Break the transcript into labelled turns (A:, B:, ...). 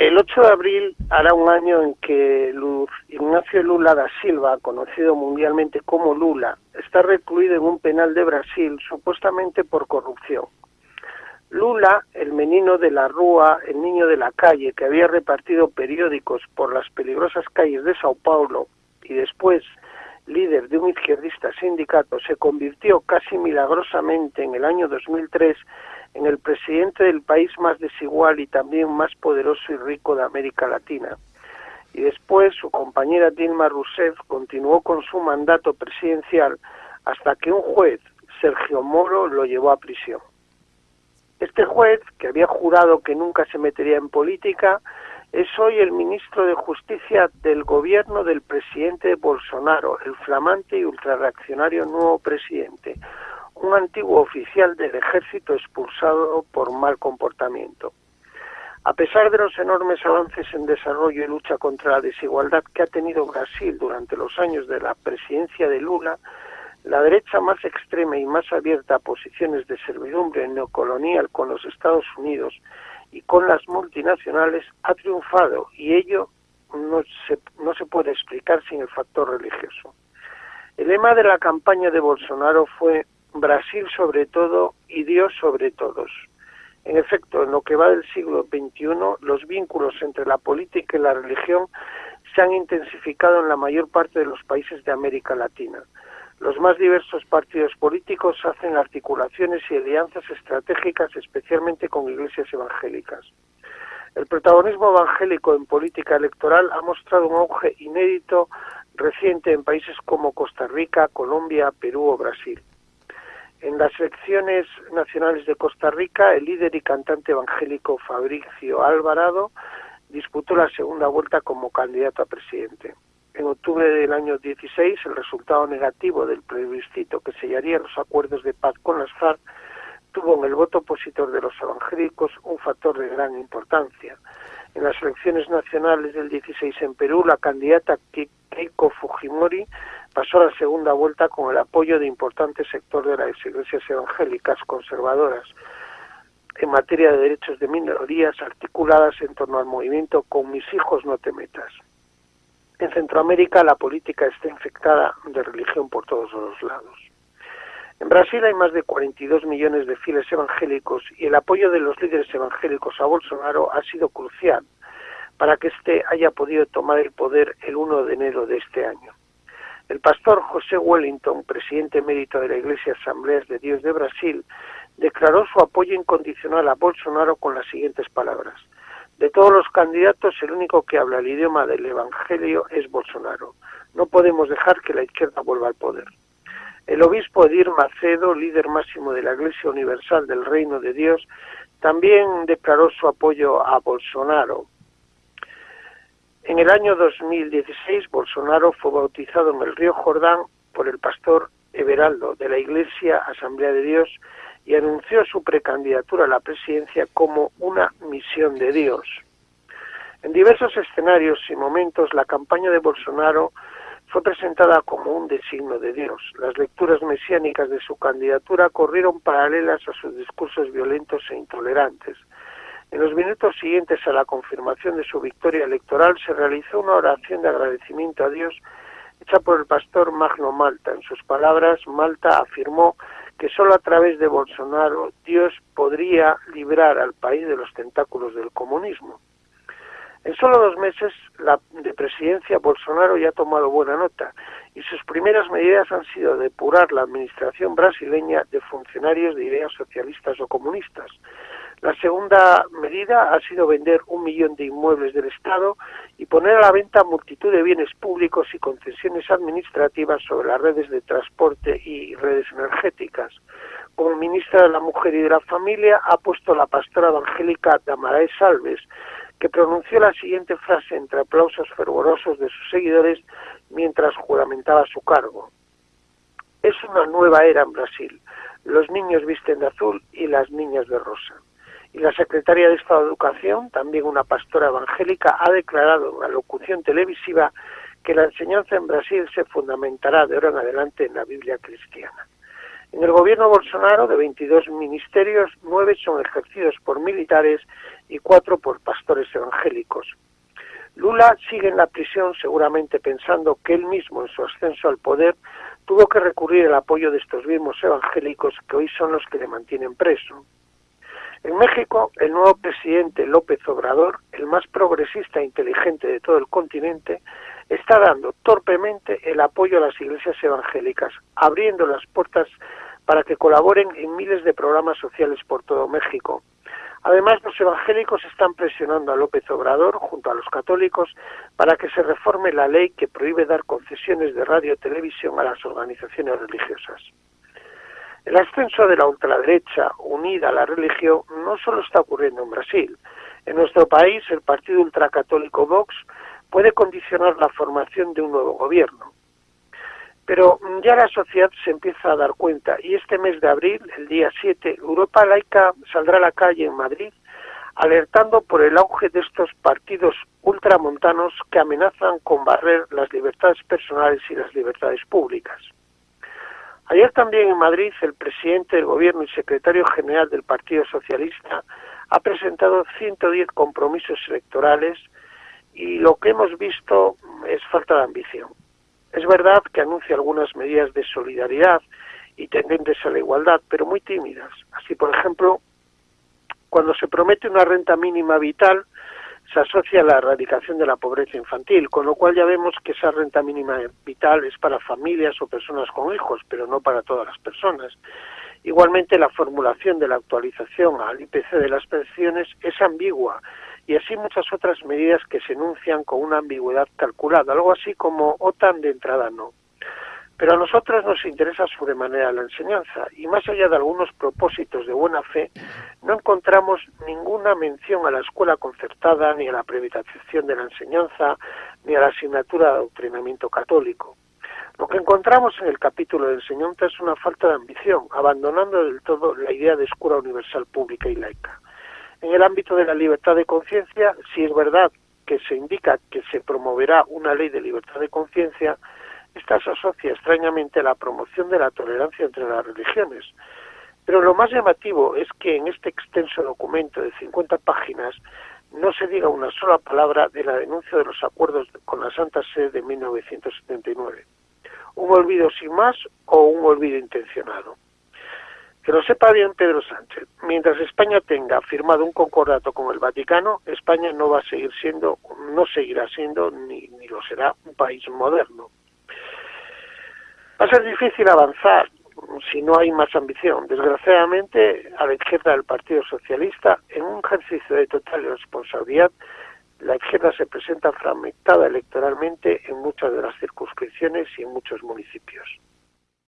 A: El 8 de abril hará un año en que Ignacio Lula da Silva, conocido mundialmente como Lula, está recluido en un penal de Brasil supuestamente por corrupción. Lula, el menino de la rúa, el niño de la calle, que había repartido periódicos por las peligrosas calles de Sao Paulo y después líder de un izquierdista sindicato, se convirtió casi milagrosamente en el año 2003 en el presidente del país más desigual y también más poderoso y rico de América Latina. Y después su compañera Dilma Rousseff continuó con su mandato presidencial hasta que un juez, Sergio Moro, lo llevó a prisión. Este juez, que había jurado que nunca se metería en política, es hoy el ministro de Justicia del gobierno del presidente Bolsonaro, el flamante y ultrarreaccionario nuevo presidente, un antiguo oficial del ejército expulsado por mal comportamiento. A pesar de los enormes avances en desarrollo y lucha contra la desigualdad que ha tenido Brasil durante los años de la presidencia de Lula, la derecha más extrema y más abierta a posiciones de servidumbre neocolonial con los Estados Unidos y con las multinacionales ha triunfado y ello no se, no se puede explicar sin el factor religioso. El lema de la campaña de Bolsonaro fue Brasil sobre todo y Dios sobre todos. En efecto, en lo que va del siglo XXI, los vínculos entre la política y la religión se han intensificado en la mayor parte de los países de América Latina. Los más diversos partidos políticos hacen articulaciones y alianzas estratégicas, especialmente con iglesias evangélicas. El protagonismo evangélico en política electoral ha mostrado un auge inédito reciente en países como Costa Rica, Colombia, Perú o Brasil. En las elecciones nacionales de Costa Rica, el líder y cantante evangélico Fabricio Alvarado disputó la segunda vuelta como candidato a presidente. En octubre del año 16, el resultado negativo del plebiscito que sellaría los acuerdos de paz con las FARC tuvo en el voto opositor de los evangélicos un factor de gran importancia. En las elecciones nacionales del 16 en Perú, la candidata Keiko Fujimori pasó la segunda vuelta con el apoyo de importantes sectores de las iglesias evangélicas conservadoras en materia de derechos de minorías articuladas en torno al movimiento Con mis hijos no te metas. En Centroamérica la política está infectada de religión por todos los lados. En Brasil hay más de 42 millones de fieles evangélicos y el apoyo de los líderes evangélicos a Bolsonaro ha sido crucial para que éste haya podido tomar el poder el 1 de enero de este año. El pastor José Wellington, presidente emérito de la Iglesia Asambleas de Dios de Brasil, declaró su apoyo incondicional a Bolsonaro con las siguientes palabras. De todos los candidatos, el único que habla el idioma del Evangelio es Bolsonaro. No podemos dejar que la izquierda vuelva al poder. El obispo Edir Macedo, líder máximo de la Iglesia Universal del Reino de Dios, también declaró su apoyo a Bolsonaro. En el año 2016, Bolsonaro fue bautizado en el río Jordán por el pastor Everaldo de la Iglesia Asamblea de Dios y anunció su precandidatura a la presidencia como una misión de Dios. En diversos escenarios y momentos la campaña de Bolsonaro fue presentada como un designo de Dios. Las lecturas mesiánicas de su candidatura corrieron paralelas a sus discursos violentos e intolerantes. En los minutos siguientes a la confirmación de su victoria electoral se realizó una oración de agradecimiento a Dios hecha por el pastor Magno Malta. En sus palabras, Malta afirmó que solo a través de Bolsonaro Dios podría librar al país de los tentáculos del comunismo. En solo dos meses la, de presidencia Bolsonaro ya ha tomado buena nota y sus primeras medidas han sido depurar la administración brasileña de funcionarios de ideas socialistas o comunistas, la segunda medida ha sido vender un millón de inmuebles del Estado y poner a la venta multitud de bienes públicos y concesiones administrativas sobre las redes de transporte y redes energéticas. Como ministra de la Mujer y de la Familia ha puesto la pastora evangélica Damarae Salves, que pronunció la siguiente frase entre aplausos fervorosos de sus seguidores mientras juramentaba su cargo. Es una nueva era en Brasil. Los niños visten de azul y las niñas de rosa y la secretaria de Estado de Educación, también una pastora evangélica, ha declarado en la locución televisiva que la enseñanza en Brasil se fundamentará de ahora en adelante en la Biblia cristiana. En el gobierno Bolsonaro, de 22 ministerios, nueve son ejercidos por militares y cuatro por pastores evangélicos. Lula sigue en la prisión seguramente pensando que él mismo en su ascenso al poder tuvo que recurrir al apoyo de estos mismos evangélicos que hoy son los que le mantienen preso. En México, el nuevo presidente López Obrador, el más progresista e inteligente de todo el continente, está dando torpemente el apoyo a las iglesias evangélicas, abriendo las puertas para que colaboren en miles de programas sociales por todo México. Además, los evangélicos están presionando a López Obrador, junto a los católicos, para que se reforme la ley que prohíbe dar concesiones de radio y televisión a las organizaciones religiosas. El ascenso de la ultraderecha unida a la religión no solo está ocurriendo en Brasil. En nuestro país, el partido ultracatólico Vox puede condicionar la formación de un nuevo gobierno. Pero ya la sociedad se empieza a dar cuenta y este mes de abril, el día 7, Europa Laica saldrá a la calle en Madrid alertando por el auge de estos partidos ultramontanos que amenazan con barrer las libertades personales y las libertades públicas. Ayer también en Madrid el presidente del Gobierno y secretario general del Partido Socialista ha presentado 110 compromisos electorales y lo que hemos visto es falta de ambición. Es verdad que anuncia algunas medidas de solidaridad y tendentes a la igualdad, pero muy tímidas. Así, por ejemplo, cuando se promete una renta mínima vital, se asocia a la erradicación de la pobreza infantil, con lo cual ya vemos que esa renta mínima vital es para familias o personas con hijos, pero no para todas las personas. Igualmente, la formulación de la actualización al IPC de las pensiones es ambigua y así muchas otras medidas que se enuncian con una ambigüedad calculada, algo así como OTAN de entrada no. Pero a nosotros nos interesa sobremanera la enseñanza y más allá de algunos propósitos de buena fe, no encontramos ninguna mención a la escuela concertada, ni a la privatización de la enseñanza, ni a la asignatura de adoctrinamiento católico. Lo que encontramos en el capítulo de enseñanza es una falta de ambición, abandonando del todo la idea de escuela universal pública y laica. En el ámbito de la libertad de conciencia, si es verdad que se indica que se promoverá una ley de libertad de conciencia, esta se asocia extrañamente a la promoción de la tolerancia entre las religiones. Pero lo más llamativo es que en este extenso documento de 50 páginas no se diga una sola palabra de la denuncia de los acuerdos con la Santa Sede de 1979. Un olvido sin más o un olvido intencionado. Que lo sepa bien Pedro Sánchez. Mientras España tenga firmado un concordato con el Vaticano, España no va a seguir siendo, no seguirá siendo ni, ni lo será un país moderno. Va a ser difícil avanzar si no hay más ambición. Desgraciadamente, a la izquierda del Partido Socialista, en un ejercicio de total responsabilidad, la izquierda se presenta fragmentada electoralmente en muchas de las circunscripciones y en muchos municipios.